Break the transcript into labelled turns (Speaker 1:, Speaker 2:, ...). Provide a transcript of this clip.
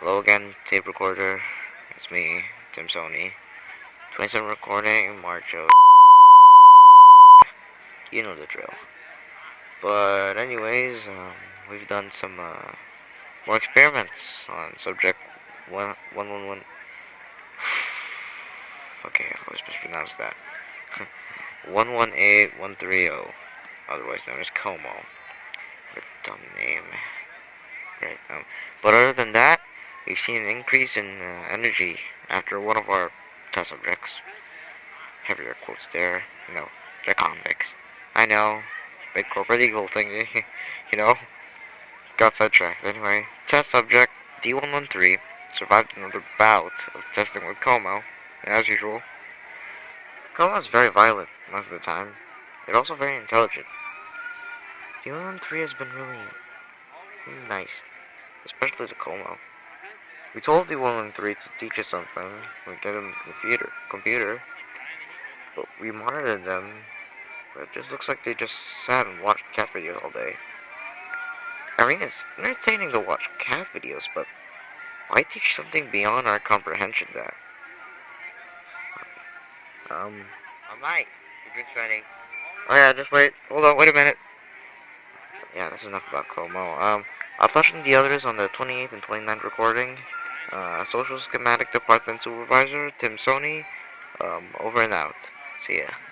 Speaker 1: Hello again, tape recorder. It's me, Tim Sony. 27 recording, March of. You know the drill. But, anyways, um, we've done some uh, more experiments on subject 111. okay, I always mispronounce that. 118130, otherwise known as Como. What a dumb name. Right, um, but other than that, we've seen an increase in uh, energy after one of our test subjects. Heavier quotes there, you know, they're convicts. I know, big corporate eagle thing, you know. Got sidetracked. Anyway, test subject D113 survived another bout of testing with Como, as usual. Como is very violent most of the time, but also very intelligent. D113 has been really, really nice, especially to Como. We told the woman three to teach us something. We get them a computer, computer, but we monitored them. But it just looks like they just sat and watched cat videos all day. I mean, it's entertaining to watch cat videos, but why teach something beyond our comprehension? That. Um. Alright, your drink's ready. Oh yeah, just wait. Hold on, wait a minute. Yeah, that's enough about Como. Um, I'll touch on the others on the 28th and 29th recording. Uh, Social Schematic Department Supervisor, Tim Sony, um, over and out. See ya.